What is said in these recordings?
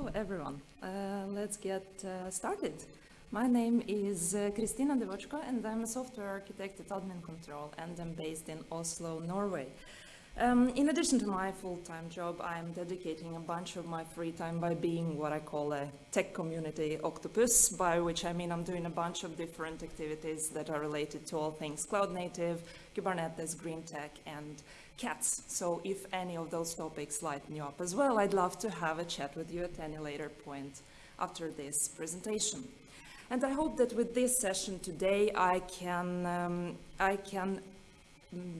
Hello, everyone. Uh, let's get uh, started. My name is uh, Kristina Devochko, and I'm a software architect at Admincontrol, and I'm based in Oslo, Norway. Um, in addition to my full-time job, I'm dedicating a bunch of my free time by being what I call a tech community octopus, by which I mean I'm doing a bunch of different activities that are related to all things cloud native, Kubernetes, green tech, and cats. So if any of those topics lighten you up as well, I'd love to have a chat with you at any later point after this presentation. And I hope that with this session today, I can, um, I can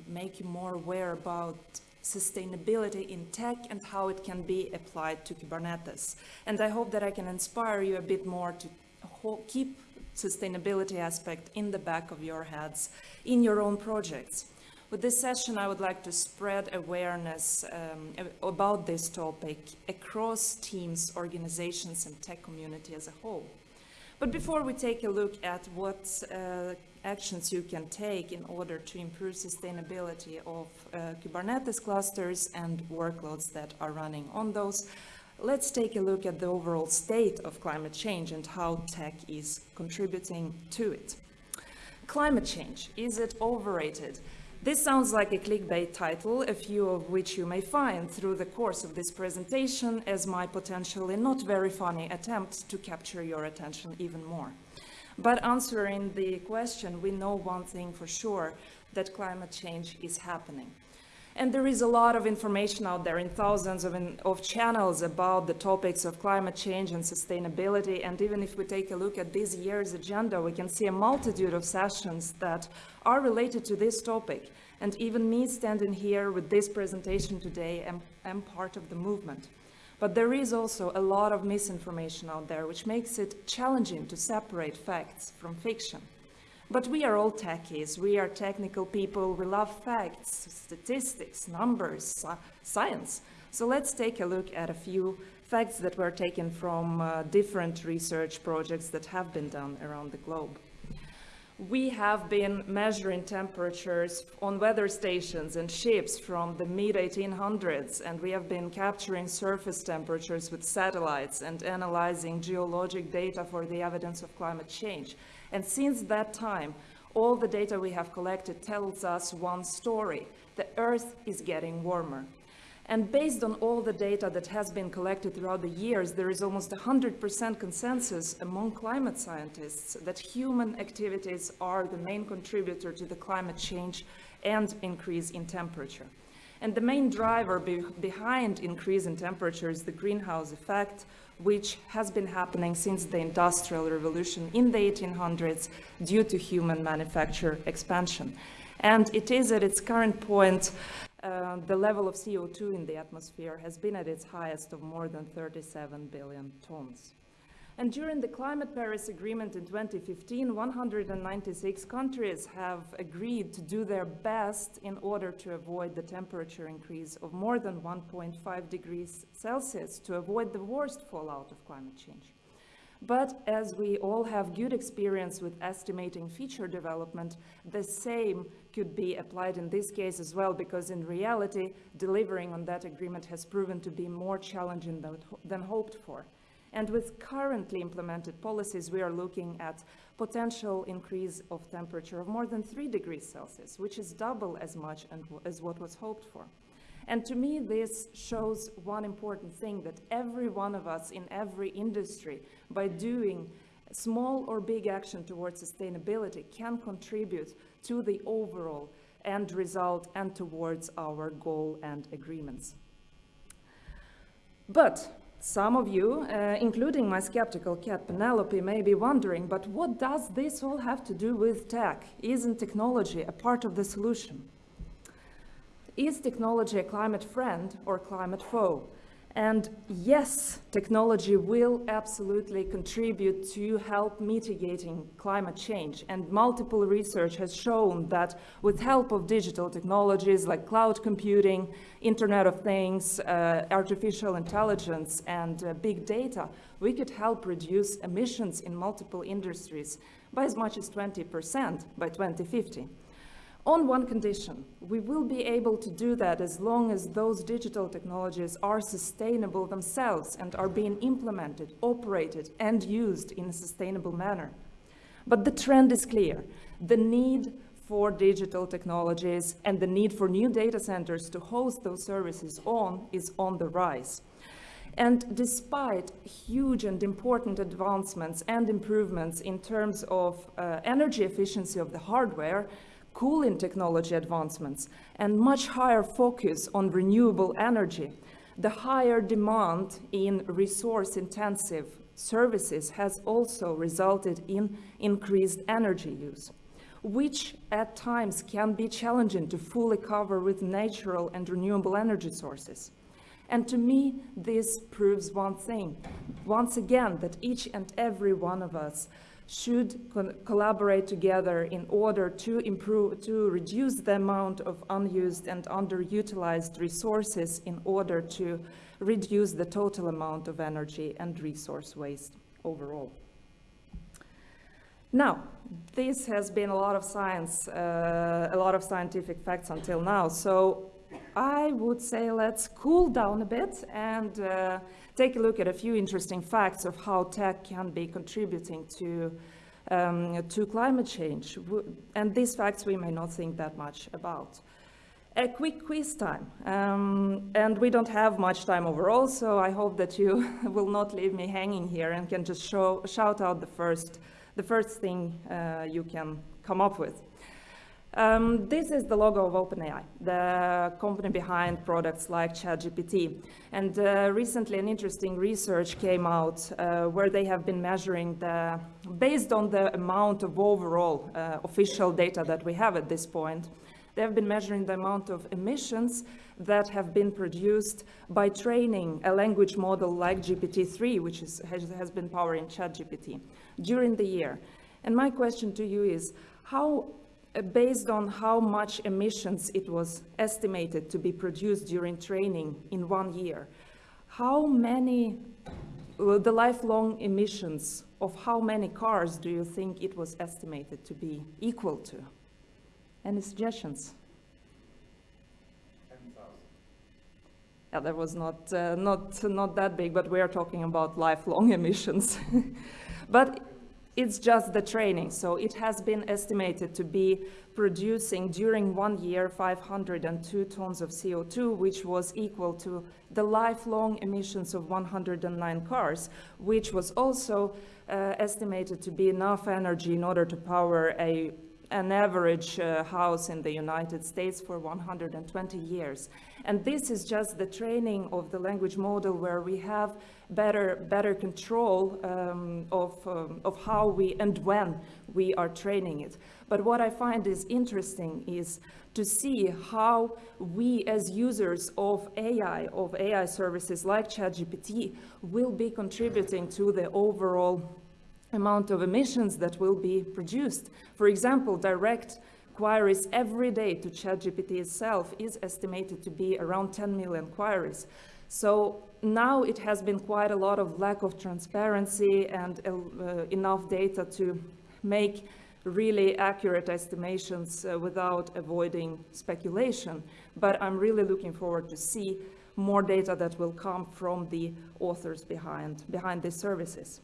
make you more aware about sustainability in tech and how it can be applied to Kubernetes. And I hope that I can inspire you a bit more to keep sustainability aspect in the back of your heads in your own projects. With this session, I would like to spread awareness um, about this topic across teams, organizations, and tech community as a whole. But before we take a look at what uh, actions you can take in order to improve sustainability of uh, Kubernetes clusters and workloads that are running on those, let's take a look at the overall state of climate change and how tech is contributing to it. Climate change, is it overrated? This sounds like a clickbait title, a few of which you may find through the course of this presentation as my potentially not very funny attempt to capture your attention even more. But answering the question, we know one thing for sure, that climate change is happening. And there is a lot of information out there in thousands of, in, of, channels about the topics of climate change and sustainability. And even if we take a look at this year's agenda, we can see a multitude of sessions that are related to this topic. And even me standing here with this presentation today am, am part of the movement. But there is also a lot of misinformation out there, which makes it challenging to separate facts from fiction. But we are all techies, we are technical people, we love facts, statistics, numbers, science. So let's take a look at a few facts that were taken from uh, different research projects that have been done around the globe we have been measuring temperatures on weather stations and ships from the mid-1800s, and we have been capturing surface temperatures with satellites and analyzing geologic data for the evidence of climate change. And since that time, all the data we have collected tells us one story. The Earth is getting warmer. And based on all the data that has been collected throughout the years, there is almost 100% consensus among climate scientists that human activities are the main contributor to the climate change and increase in temperature. And the main driver be behind increase in temperature is the greenhouse effect, which has been happening since the Industrial Revolution in the 1800s due to human manufacture expansion. And it is at its current point uh, the level of CO2 in the atmosphere has been at its highest of more than 37 billion tons. And during the Climate Paris Agreement in 2015, 196 countries have agreed to do their best in order to avoid the temperature increase of more than 1.5 degrees Celsius to avoid the worst fallout of climate change. But as we all have good experience with estimating feature development, the same could be applied in this case as well, because in reality, delivering on that agreement has proven to be more challenging than, than hoped for. And with currently implemented policies, we are looking at potential increase of temperature of more than 3 degrees Celsius, which is double as much as what was hoped for. And to me, this shows one important thing, that every one of us in every industry, by doing small or big action towards sustainability, can contribute to the overall end result and towards our goal and agreements. But some of you, uh, including my skeptical cat Penelope, may be wondering, but what does this all have to do with tech? Isn't technology a part of the solution? Is technology a climate friend or climate foe? And yes, technology will absolutely contribute to help mitigating climate change. And multiple research has shown that with help of digital technologies like cloud computing, Internet of Things, uh, artificial intelligence, and uh, big data, we could help reduce emissions in multiple industries by as much as 20% by 2050. On one condition. We will be able to do that as long as those digital technologies are sustainable themselves and are being implemented, operated, and used in a sustainable manner. But the trend is clear. The need for digital technologies and the need for new data centers to host those services on is on the rise. And despite huge and important advancements and improvements in terms of uh, energy efficiency of the hardware, cooling technology advancements, and much higher focus on renewable energy, the higher demand in resource-intensive services has also resulted in increased energy use, which at times can be challenging to fully cover with natural and renewable energy sources. And to me, this proves one thing, once again, that each and every one of us should collaborate together in order to improve, to reduce the amount of unused and underutilized resources in order to reduce the total amount of energy and resource waste overall. Now, this has been a lot of science, uh, a lot of scientific facts until now. So I would say let's cool down a bit and uh, take a look at a few interesting facts of how tech can be contributing to, um, to climate change. And these facts we may not think that much about. A quick quiz time. Um, and we don't have much time overall, so I hope that you will not leave me hanging here and can just show, shout out the first, the first thing uh, you can come up with. Um, this is the logo of OpenAI, the company behind products like ChatGPT. And uh, recently an interesting research came out uh, where they have been measuring the, based on the amount of overall uh, official data that we have at this point, they have been measuring the amount of emissions that have been produced by training a language model like GPT-3, which is, has, has been powering ChatGPT, during the year. And my question to you is, how based on how much emissions it was estimated to be produced during training in one year, how many, uh, the lifelong emissions of how many cars do you think it was estimated to be equal to? Any suggestions? 10,000. Yeah, that was not, uh, not, not that big, but we are talking about lifelong emissions. but it's just the training. So it has been estimated to be producing during one year 502 tons of CO2, which was equal to the lifelong emissions of 109 cars, which was also uh, estimated to be enough energy in order to power a an average uh, house in the United States for 120 years. And this is just the training of the language model where we have better, better control um, of, um, of how we and when we are training it. But what I find is interesting is to see how we as users of AI, of AI services like ChatGPT, will be contributing to the overall amount of emissions that will be produced. For example, direct queries every day to ChatGPT itself is estimated to be around 10 million queries. So now it has been quite a lot of lack of transparency and uh, enough data to make really accurate estimations uh, without avoiding speculation. But I'm really looking forward to see more data that will come from the authors behind, behind these services.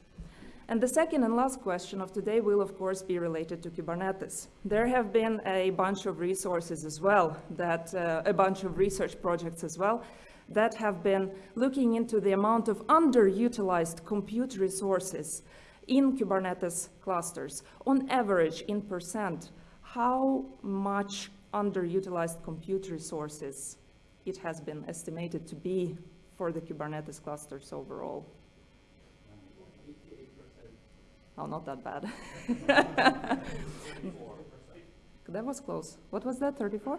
And the second and last question of today will, of course, be related to Kubernetes. There have been a bunch of resources as well, that uh, a bunch of research projects as well, that have been looking into the amount of underutilized compute resources in Kubernetes clusters. On average, in percent, how much underutilized compute resources it has been estimated to be for the Kubernetes clusters overall? Oh, not that bad. that was close. What was that, 34?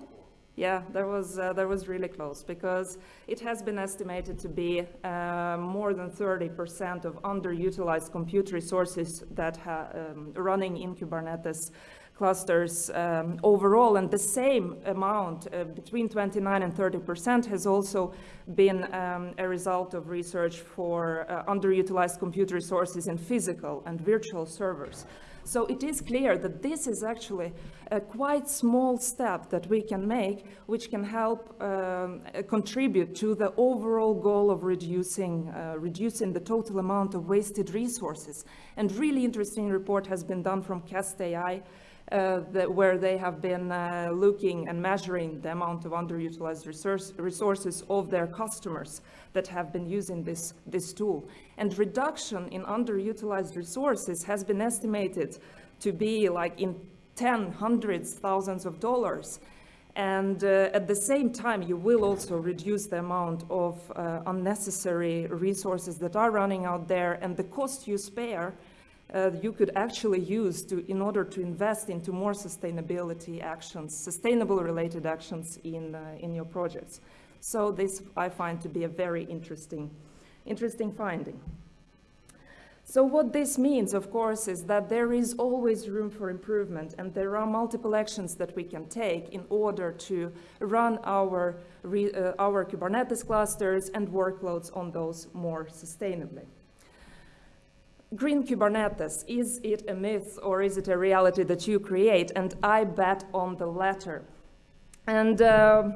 Yeah, that was, uh, that was really close because it has been estimated to be uh, more than 30% of underutilized compute resources that are um, running in Kubernetes clusters um, overall, and the same amount, uh, between 29 and 30 percent, has also been um, a result of research for uh, underutilized compute resources in physical and virtual servers. So it is clear that this is actually a quite small step that we can make, which can help um, contribute to the overall goal of reducing, uh, reducing the total amount of wasted resources. And really interesting report has been done from Cast AI, uh, that, where they have been uh, looking and measuring the amount of underutilized resource, resources of their customers that have been using this, this tool. And reduction in underutilized resources has been estimated to be like in 10, hundreds, thousands of dollars. And uh, at the same time, you will also reduce the amount of uh, unnecessary resources that are running out there and the cost you spare uh, you could actually use to, in order to invest into more sustainability actions, sustainable related actions in, uh, in your projects. So this I find to be a very interesting, interesting finding. So what this means, of course, is that there is always room for improvement and there are multiple actions that we can take in order to run our, uh, our Kubernetes clusters and workloads on those more sustainably. Green Kubernetes, is it a myth or is it a reality that you create? And I bet on the latter. And uh,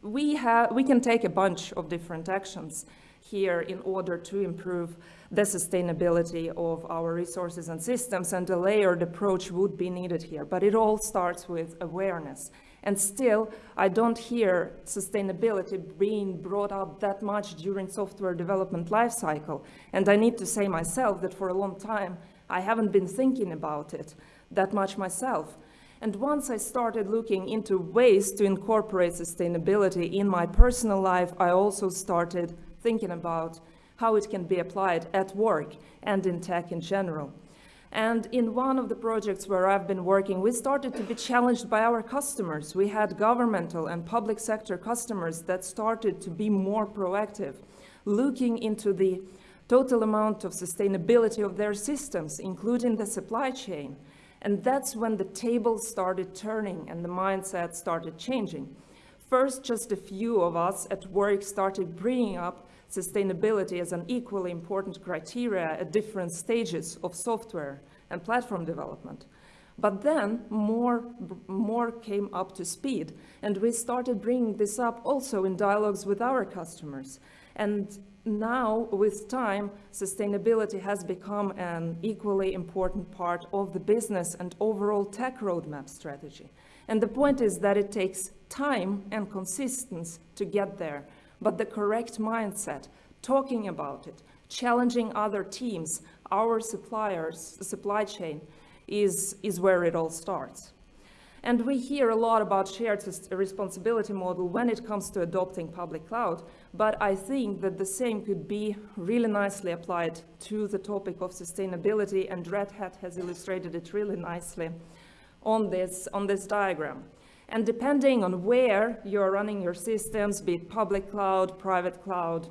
we, have, we can take a bunch of different actions here in order to improve the sustainability of our resources and systems, and a layered approach would be needed here. But it all starts with awareness. And still, I don't hear sustainability being brought up that much during software development lifecycle. And I need to say myself that for a long time, I haven't been thinking about it that much myself. And once I started looking into ways to incorporate sustainability in my personal life, I also started thinking about how it can be applied at work and in tech in general. And in one of the projects where I've been working, we started to be challenged by our customers. We had governmental and public sector customers that started to be more proactive, looking into the total amount of sustainability of their systems, including the supply chain. And that's when the tables started turning and the mindset started changing. First, just a few of us at work started bringing up sustainability as an equally important criteria at different stages of software and platform development. But then more, more came up to speed, and we started bringing this up also in dialogues with our customers. And now, with time, sustainability has become an equally important part of the business and overall tech roadmap strategy. And the point is that it takes time and consistency to get there, but the correct mindset, talking about it, challenging other teams, our suppliers, the supply chain, is, is where it all starts. And we hear a lot about shared responsibility model when it comes to adopting public cloud, but I think that the same could be really nicely applied to the topic of sustainability, and Red Hat has illustrated it really nicely on this, on this diagram. And depending on where you're running your systems, be it public cloud, private cloud,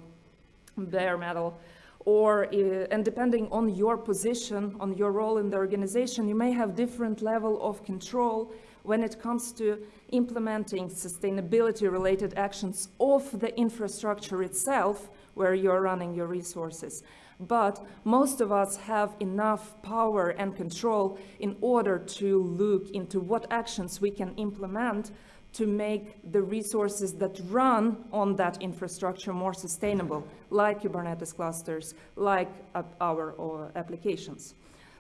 bare metal, or, uh, and depending on your position, on your role in the organization, you may have different level of control when it comes to implementing sustainability-related actions of the infrastructure itself, where you're running your resources. But most of us have enough power and control in order to look into what actions we can implement to make the resources that run on that infrastructure more sustainable, like Kubernetes clusters, like uh, our uh, applications.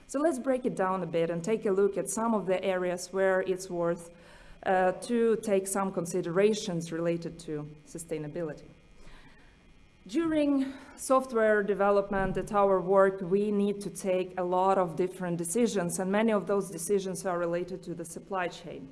So let's break it down a bit and take a look at some of the areas where it's worth uh, to take some considerations related to sustainability. During software development at our work, we need to take a lot of different decisions, and many of those decisions are related to the supply chain.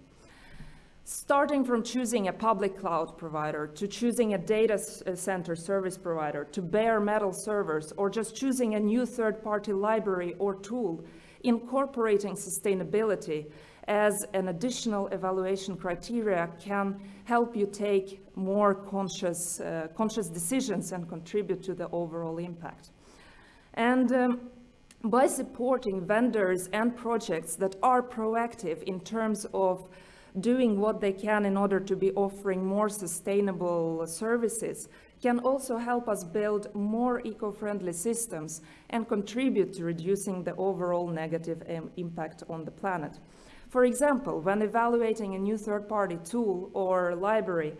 Starting from choosing a public cloud provider, to choosing a data uh, center service provider, to bare metal servers, or just choosing a new third-party library or tool, incorporating sustainability as an additional evaluation criteria can help you take more conscious, uh, conscious decisions and contribute to the overall impact. And um, by supporting vendors and projects that are proactive in terms of doing what they can in order to be offering more sustainable services, can also help us build more eco-friendly systems and contribute to reducing the overall negative impact on the planet. For example, when evaluating a new third-party tool or library,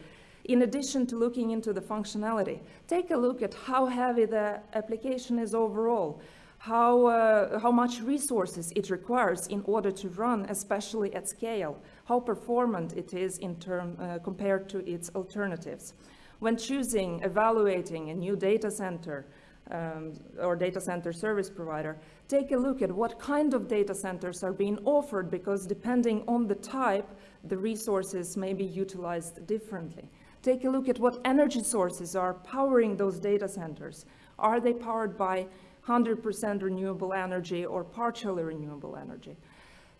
in addition to looking into the functionality, take a look at how heavy the application is overall, how, uh, how much resources it requires in order to run, especially at scale, how performant it is in term, uh, compared to its alternatives. When choosing, evaluating a new data center um, or data center service provider, take a look at what kind of data centers are being offered because depending on the type, the resources may be utilized differently. Take a look at what energy sources are powering those data centers. Are they powered by 100% renewable energy or partially renewable energy.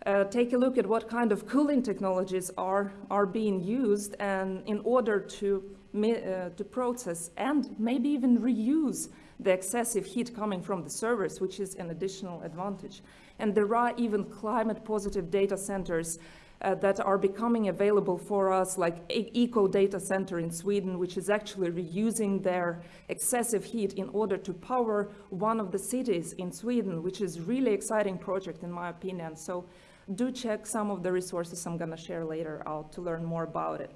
Uh, take a look at what kind of cooling technologies are, are being used and in order to, uh, to process and maybe even reuse the excessive heat coming from the servers, which is an additional advantage. And there are even climate positive data centers uh, that are becoming available for us, like Eco Data Center in Sweden, which is actually reusing their excessive heat in order to power one of the cities in Sweden, which is really exciting project in my opinion. So do check some of the resources I'm gonna share later out to learn more about it.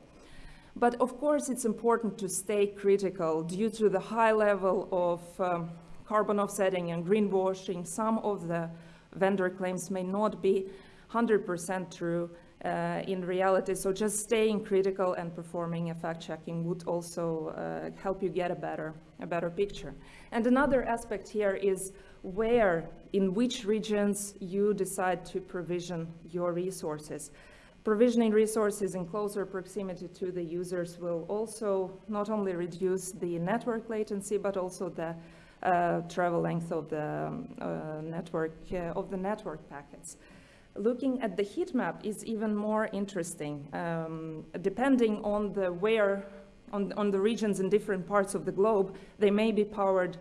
But of course, it's important to stay critical due to the high level of um, carbon offsetting and greenwashing. Some of the vendor claims may not be 100% true uh, in reality. So just staying critical and performing a fact checking would also uh, help you get a better, a better picture. And another aspect here is where, in which regions you decide to provision your resources. Provisioning resources in closer proximity to the users will also not only reduce the network latency, but also the travel length of the um, uh, network uh, of the network packets looking at the heat map is even more interesting. Um, depending on the where, on, on, the regions in different parts of the globe, they may be powered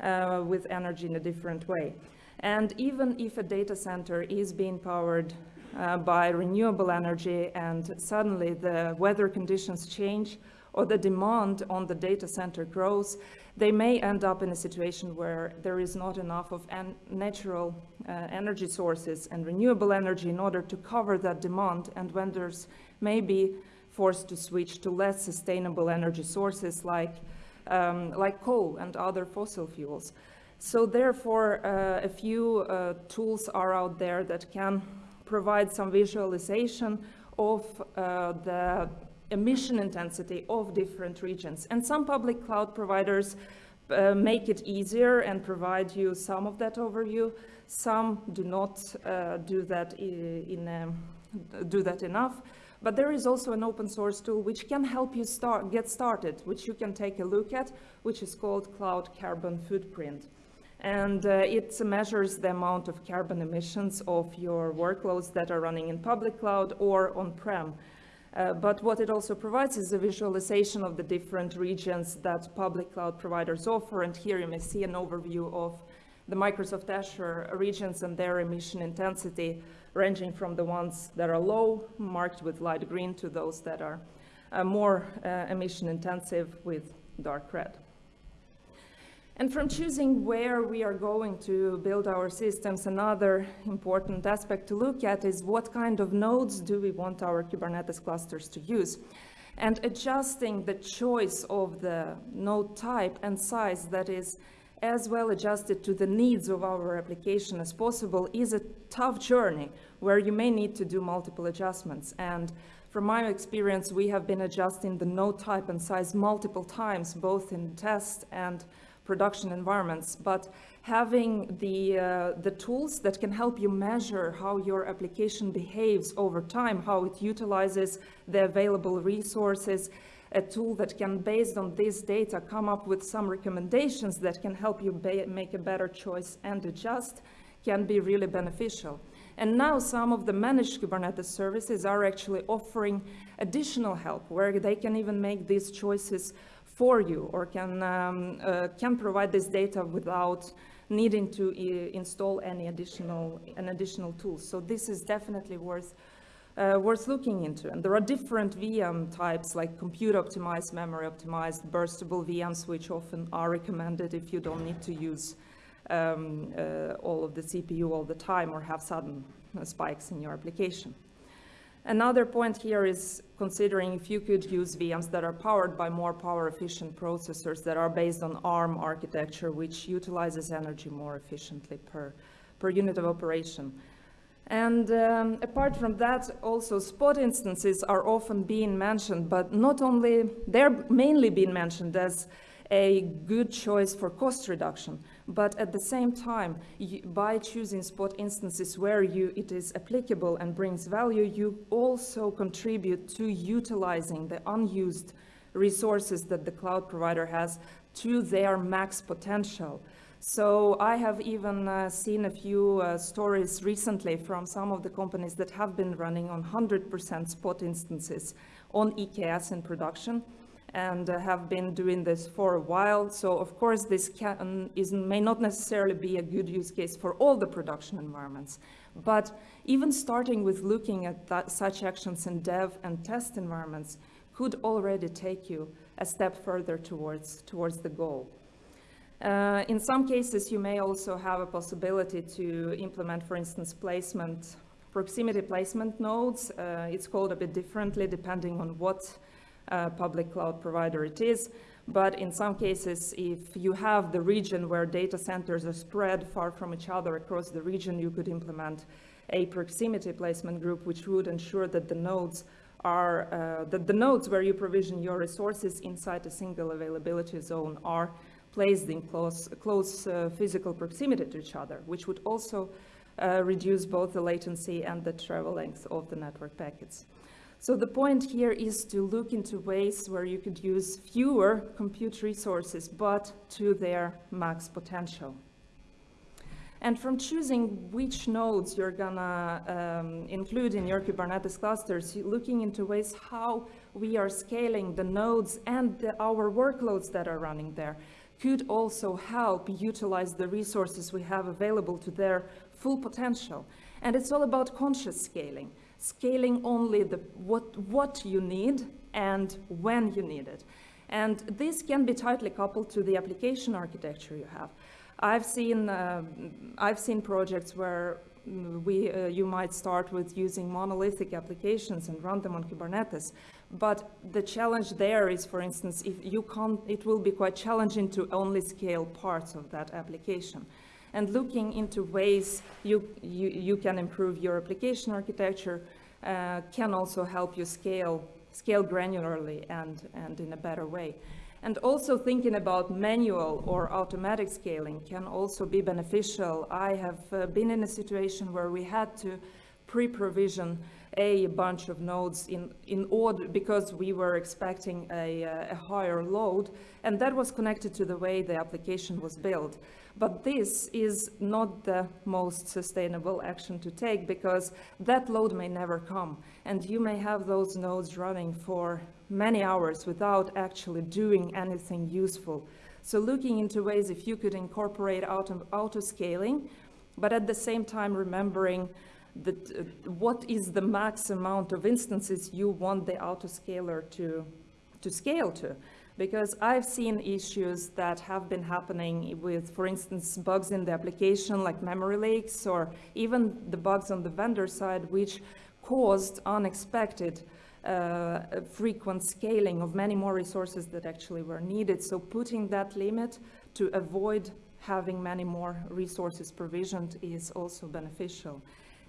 uh, with energy in a different way. And even if a data center is being powered uh, by renewable energy and suddenly the weather conditions change or the demand on the data center grows, they may end up in a situation where there is not enough of natural uh, energy sources and renewable energy in order to cover that demand and vendors may be forced to switch to less sustainable energy sources like, um, like coal and other fossil fuels. So therefore, uh, a few uh, tools are out there that can provide some visualization of uh, the emission intensity of different regions. And some public cloud providers uh, make it easier and provide you some of that overview. Some do not uh, do that in, um, do that enough. But there is also an open source tool which can help you start, get started, which you can take a look at, which is called Cloud Carbon Footprint. And uh, it measures the amount of carbon emissions of your workloads that are running in public cloud or on-prem. Uh, but what it also provides is a visualization of the different regions that public cloud providers offer. And here you may see an overview of the Microsoft Azure regions and their emission intensity, ranging from the ones that are low, marked with light green, to those that are uh, more uh, emission intensive with dark red. And from choosing where we are going to build our systems, another important aspect to look at is what kind of nodes do we want our Kubernetes clusters to use? And adjusting the choice of the node type and size that is as well adjusted to the needs of our application as possible is a tough journey where you may need to do multiple adjustments. And from my experience, we have been adjusting the node type and size multiple times, both in test and production environments, but having the, uh, the tools that can help you measure how your application behaves over time, how it utilizes the available resources, a tool that can, based on this data, come up with some recommendations that can help you make a better choice and adjust, can be really beneficial. And now some of the managed Kubernetes services are actually offering additional help where they can even make these choices for you or can, um, uh, can provide this data without needing to install any additional, an additional tool. So this is definitely worth uh, worth looking into. And there are different VM types like compute optimized, memory optimized, burstable VMs, which often are recommended if you don't need to use um, uh, all of the CPU all the time or have sudden uh, spikes in your application. Another point here is considering if you could use VMs that are powered by more power efficient processors that are based on ARM architecture, which utilizes energy more efficiently per, per unit of operation. And um, apart from that, also spot instances are often being mentioned, but not only, they're mainly being mentioned as a good choice for cost reduction, but at the same time, you, by choosing spot instances where you, it is applicable and brings value, you also contribute to utilizing the unused resources that the cloud provider has to their max potential. So I have even uh, seen a few uh, stories recently from some of the companies that have been running on 100% spot instances on EKS in production and uh, have been doing this for a while. So of course this can, is, may not necessarily be a good use case for all the production environments. But even starting with looking at that, such actions in dev and test environments could already take you a step further towards, towards the goal. Uh, in some cases, you may also have a possibility to implement, for instance, placement, proximity placement nodes. Uh, it's called a bit differently depending on what uh, public cloud provider it is. But in some cases, if you have the region where data centers are spread far from each other across the region, you could implement a proximity placement group, which would ensure that the nodes are, uh, that the nodes where you provision your resources inside a single availability zone are placed in close, close uh, physical proximity to each other, which would also uh, reduce both the latency and the travel length of the network packets. So the point here is to look into ways where you could use fewer compute resources, but to their max potential. And from choosing which nodes you're gonna um, include in your Kubernetes clusters, looking into ways how we are scaling the nodes and the, our workloads that are running there could also help utilize the resources we have available to their full potential. And it's all about conscious scaling, scaling only the, what, what you need and when you need it. And this can be tightly coupled to the application architecture you have. I've seen, uh, I've seen projects where we, uh, you might start with using monolithic applications and run them on Kubernetes. But the challenge there is, for instance, if you can't, it will be quite challenging to only scale parts of that application. And looking into ways you, you, you can improve your application architecture uh, can also help you scale, scale granularly and, and in a better way. And also thinking about manual or automatic scaling can also be beneficial. I have uh, been in a situation where we had to pre-provision a bunch of nodes in, in order because we were expecting a, a, higher load and that was connected to the way the application was built. But this is not the most sustainable action to take because that load may never come and you may have those nodes running for many hours without actually doing anything useful. So looking into ways if you could incorporate auto, auto scaling, but at the same time remembering that, uh, what is the max amount of instances you want the autoscaler to, to scale to. Because I've seen issues that have been happening with, for instance, bugs in the application like memory leaks or even the bugs on the vendor side which caused unexpected uh, frequent scaling of many more resources that actually were needed. So putting that limit to avoid having many more resources provisioned is also beneficial.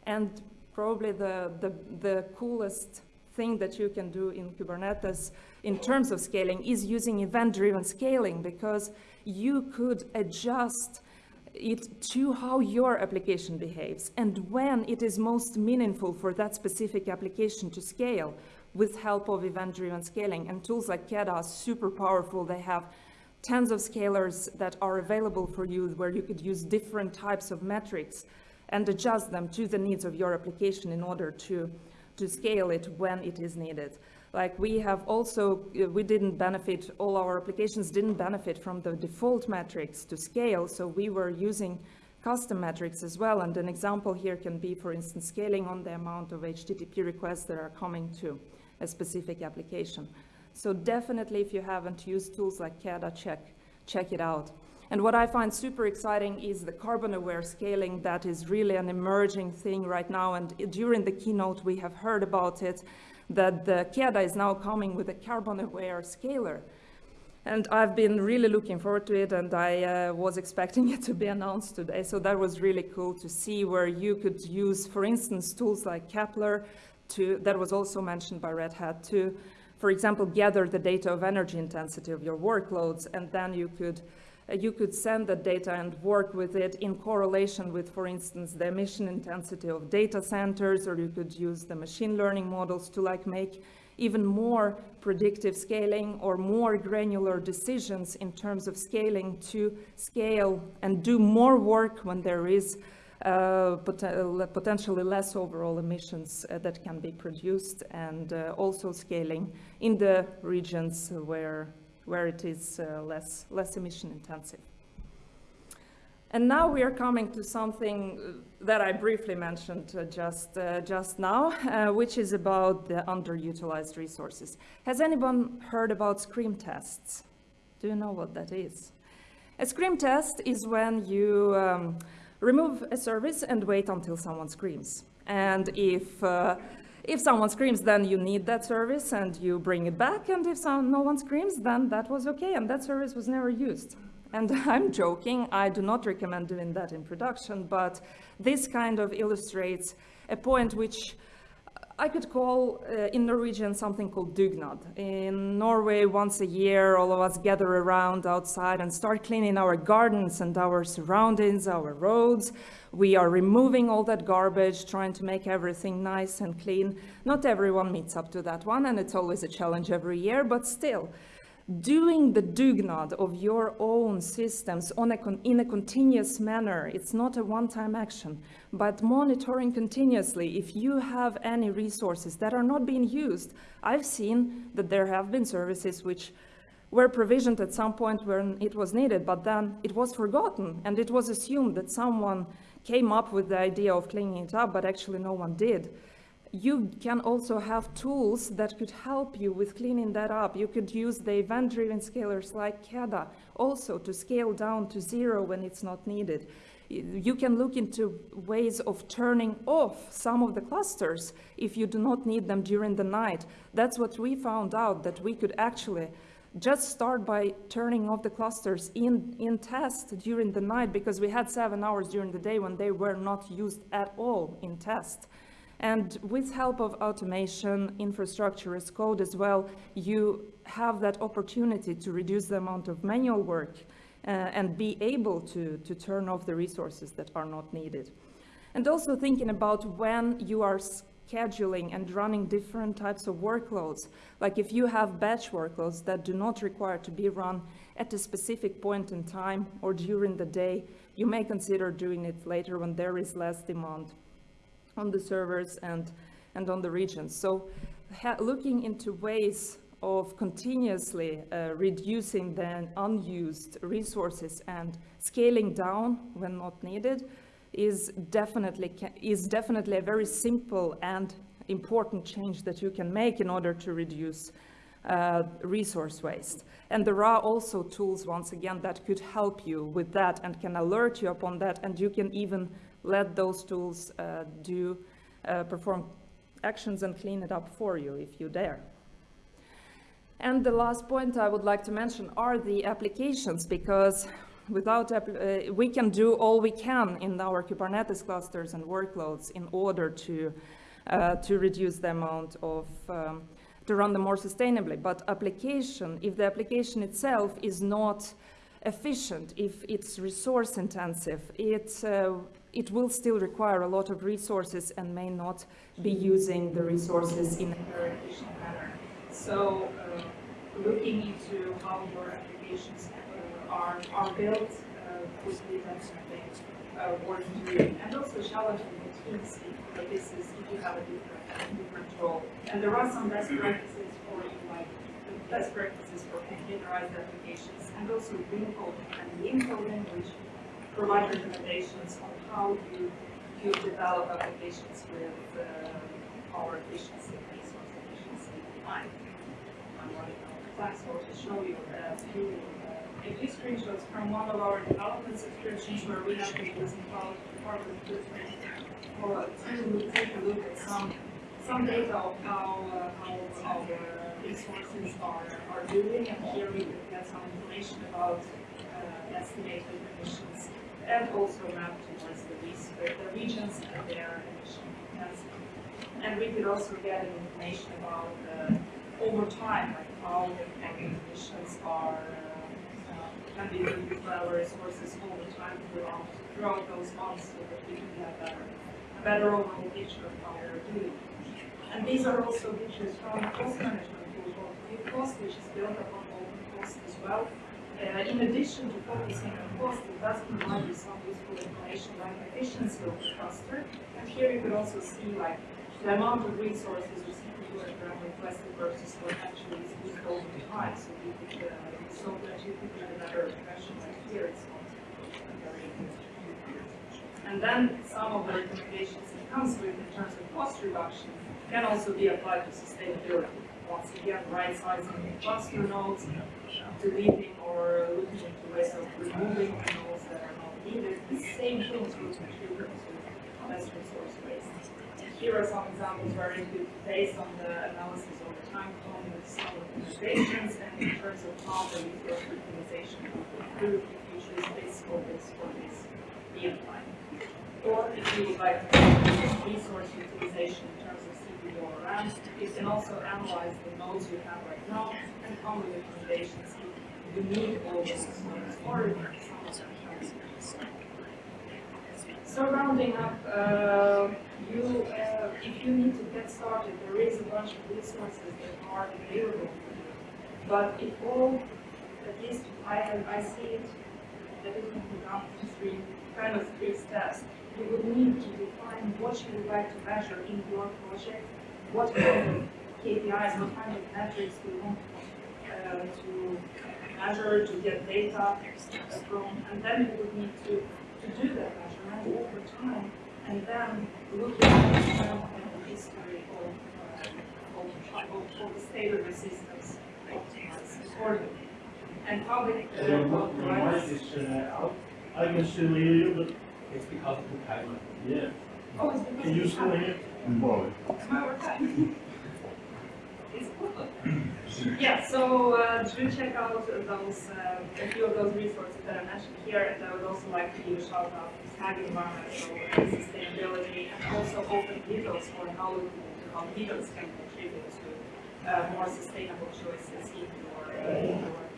And probably the, the, the coolest thing that you can do in Kubernetes in terms of scaling is using event-driven scaling because you could adjust it to how your application behaves and when it is most meaningful for that specific application to scale with help of event-driven scaling. And tools like Keda are super powerful. They have tens of scalars that are available for you where you could use different types of metrics and adjust them to the needs of your application in order to, to scale it when it is needed. Like we have also, uh, we didn't benefit, all our applications didn't benefit from the default metrics to scale, so we were using custom metrics as well. And an example here can be, for instance, scaling on the amount of HTTP requests that are coming to a specific application. So definitely if you haven't used tools like KEDA, check, check it out. And what I find super exciting is the carbon-aware scaling that is really an emerging thing right now. And during the keynote, we have heard about it, that the KEDA is now coming with a carbon-aware scaler. And I've been really looking forward to it, and I uh, was expecting it to be announced today. So that was really cool to see where you could use, for instance, tools like Kepler, to, that was also mentioned by Red Hat, to, for example, gather the data of energy intensity of your workloads, and then you could you could send that data and work with it in correlation with, for instance, the emission intensity of data centers, or you could use the machine learning models to like make even more predictive scaling or more granular decisions in terms of scaling to scale and do more work when there is uh, pot uh, potentially less overall emissions uh, that can be produced and uh, also scaling in the regions where, where it is uh, less, less emission intensive. And now we are coming to something that I briefly mentioned uh, just, uh, just now, uh, which is about the underutilized resources. Has anyone heard about scream tests? Do you know what that is? A scream test is when you um, remove a service and wait until someone screams. And if, uh, if someone screams, then you need that service and you bring it back. And if some, no one screams, then that was okay and that service was never used. And I'm joking, I do not recommend doing that in production, but this kind of illustrates a point which I could call uh, in Norwegian something called dugnad. In Norway, once a year, all of us gather around outside and start cleaning our gardens and our surroundings, our roads. We are removing all that garbage, trying to make everything nice and clean. Not everyone meets up to that one, and it's always a challenge every year, but still, doing the dugnad of your own systems a in a continuous manner. It's not a one-time action, but monitoring continuously if you have any resources that are not being used. I've seen that there have been services which were provisioned at some point when it was needed, but then it was forgotten and it was assumed that someone came up with the idea of cleaning it up, but actually no one did you can also have tools that could help you with cleaning that up. You could use the event-driven scalers like KEDA also to scale down to zero when it's not needed. You can look into ways of turning off some of the clusters if you do not need them during the night. That's what we found out, that we could actually just start by turning off the clusters in, in test during the night because we had seven hours during the day when they were not used at all in test. And with help of automation, infrastructure as code as well, you have that opportunity to reduce the amount of manual work uh, and be able to, to turn off the resources that are not needed. And also thinking about when you are scheduling and running different types of workloads. Like if you have batch workloads that do not require to be run at a specific point in time or during the day, you may consider doing it later when there is less demand on the servers and, and on the regions. So looking into ways of continuously uh, reducing the unused resources and scaling down when not needed is definitely, is definitely a very simple and important change that you can make in order to reduce uh, resource waste. And there are also tools, once again, that could help you with that and can alert you upon that, and you can even let those tools uh, do uh, perform actions and clean it up for you if you dare. And the last point I would like to mention are the applications because without uh, we can do all we can in our Kubernetes clusters and workloads in order to uh, to reduce the amount of um, to run them more sustainably. But application, if the application itself is not efficient, if it's resource intensive, it, uh, it will still require a lot of resources and may not be using the resources in a very efficient manner. So uh, looking into how your applications uh, are, are built uh, would be definitely uh, worth doing. And also challenging the teams if this is, if you have a different, And there are some best practices for like best practices for containerized applications and also Wincode and the Info language provide recommendations on how you, you develop applications with uh, power efficiency, resource efficiency in mind. I'm running out of so to show you a few, uh, a few screenshots from one of our development subscriptions where we have been using carbon footprint for, to take a look at some, some data of how, uh, how our resources are, are doing, and here we get some information about uh, estimated emissions and also map towards the, res- the regions and their emission intensity. And we could also get information about uh, over time, like how the emissions are uh, uh, can be reduced by our resources over time throughout throughout those months, so that we can get a better, a better overall picture of how we're doing. And these are also features from cost management tool called Cost, which is built upon open cost as well. Uh, in addition to focusing on cost, it does provide you some useful information like efficiency of the cluster. And here you could also see like the amount of resources the CPU and RAM requested versus what actually is used over time. So you could, uh, so that you could get a better impression like here it's not very and then some of the recommendations it comes with in terms of cost reduction can also be applied to sustainability. Once again, right sizing the cluster nodes, deleting or looking into ways of removing nodes that are not needed. The same things will contribute to less resource waste. Here are some examples where you could, based on the analysis over time, come with some recommendations and in terms of how the resource utilization will improve if you choose this or this or this be applied. Or if you would like to resource utilization in terms of CPU or you can also analyze the nodes you have right now and come with recommendations you need all those nodes or so rounding up, uh, you, uh, if you need to get started, there is a bunch of resources that are available for you. But if all, at least I I see it, that it can be done in three, kind of three steps. You would need to define what you would like to measure in your project, what kind of KPIs, what kind of metrics you want uh, to measure, to get data from, and then you would need to, to do that measurement over time, and then look at the history of, uh, of, of, of the state of systems optimized accordingly. And how they, uh, Your what your mic is uh, out. I can still hear you, but It's because of the timer. yeah. Oh, it's because Can you we still have- hear? Boy. My work time. It's cool. Yeah, so uh, do check out those, uh, a few of those resources that I mentioned here, and I would also like to give a shout out to Tag Environmental and Sustainability, and also Open Needles for how, how needles can contribute to uh, more sustainable choices in your, uh, in your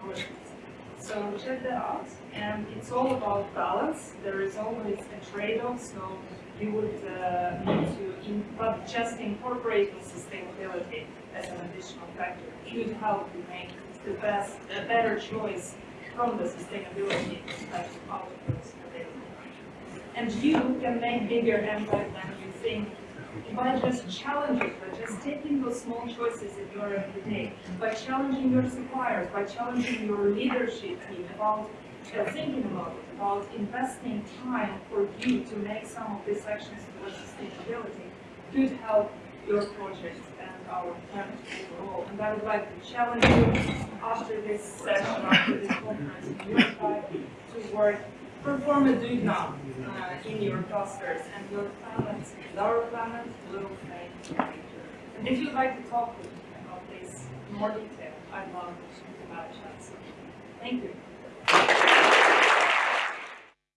So check that out, and it's all about balance. There is always a trade-off, so you would uh, need to, in, but just incorporating sustainability as an additional factor could help you make the best, a better choice from the sustainability perspective of those available. And you can make bigger impact than you think by just challenging, by just taking those small choices in your everyday, by challenging your suppliers, by challenging your leadership team about uh, thinking about it, about investing time for you to make some of these actions towards sustainability could help your project and our planet overall. And I would like to challenge you after this session, after this conference, to work, perform a do now uh, in your clusters and your planet, and our planet will a. And if you'd like to talk with me about this in more detail, I'd love to have a chat. So, Thank you.